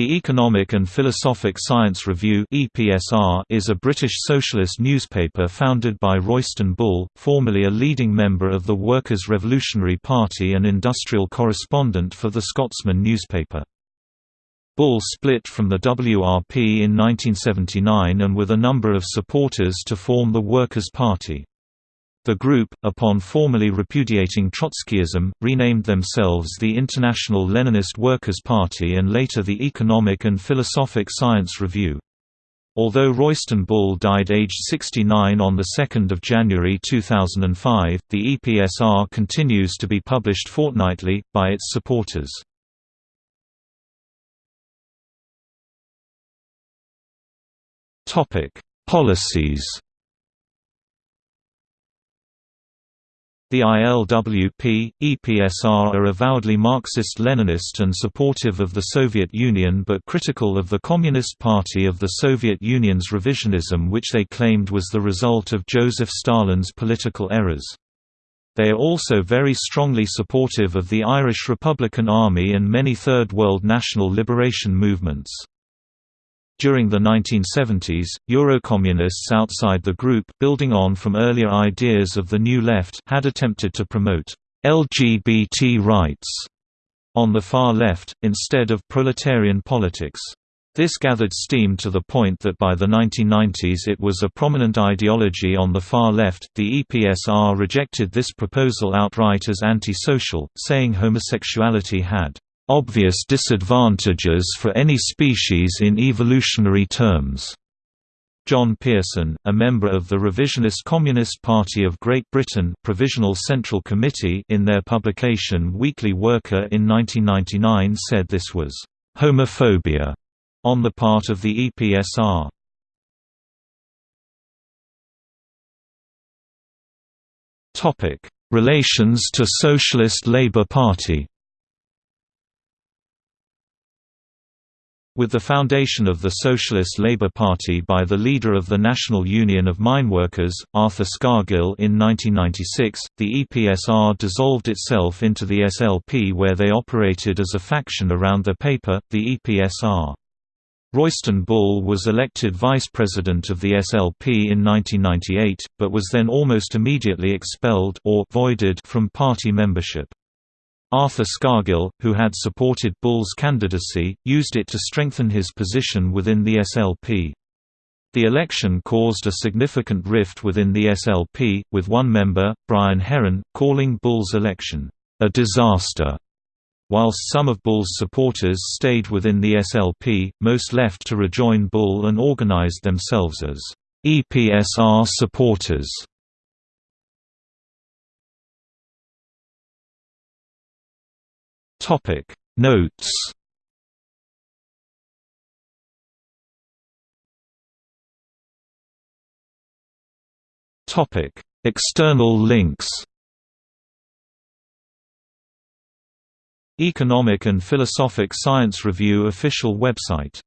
The Economic and Philosophic Science Review is a British socialist newspaper founded by Royston Bull, formerly a leading member of the Workers' Revolutionary Party and industrial correspondent for the Scotsman newspaper. Bull split from the WRP in 1979 and with a number of supporters to form the Workers' Party. The group, upon formally repudiating Trotskyism, renamed themselves the International Leninist Workers' Party and later the Economic and Philosophic Science Review. Although Royston Bull died aged 69 on 2 January 2005, the EPSR continues to be published fortnightly, by its supporters. Policies The ILWP, EPSR are avowedly Marxist-Leninist and supportive of the Soviet Union but critical of the Communist Party of the Soviet Union's revisionism which they claimed was the result of Joseph Stalin's political errors. They are also very strongly supportive of the Irish Republican Army and many Third World national liberation movements. During the 1970s, Eurocommunists outside the group building on from earlier ideas of the New Left had attempted to promote LGBT rights on the far left, instead of proletarian politics. This gathered steam to the point that by the 1990s it was a prominent ideology on the far left. The EPSR rejected this proposal outright as anti-social, saying homosexuality had obvious disadvantages for any species in evolutionary terms. John Pearson, a member of the revisionist Communist Party of Great Britain Provisional Central Committee in their publication Weekly Worker in 1999 said this was «homophobia» on the part of the EPSR. Relations to Socialist Labour Party With the foundation of the Socialist Labour Party by the leader of the National Union of Mineworkers, Arthur Scargill in 1996, the EPSR dissolved itself into the SLP where they operated as a faction around their paper, the EPSR. Royston Bull was elected vice president of the SLP in 1998, but was then almost immediately expelled or voided from party membership. Arthur Scargill, who had supported Bull's candidacy, used it to strengthen his position within the SLP. The election caused a significant rift within the SLP, with one member, Brian Heron, calling Bull's election, "...a disaster." Whilst some of Bull's supporters stayed within the SLP, most left to rejoin Bull and organized themselves as EPSR supporters. Topic. Notes. Topic. External links. Economic and Philosophic Science Review official website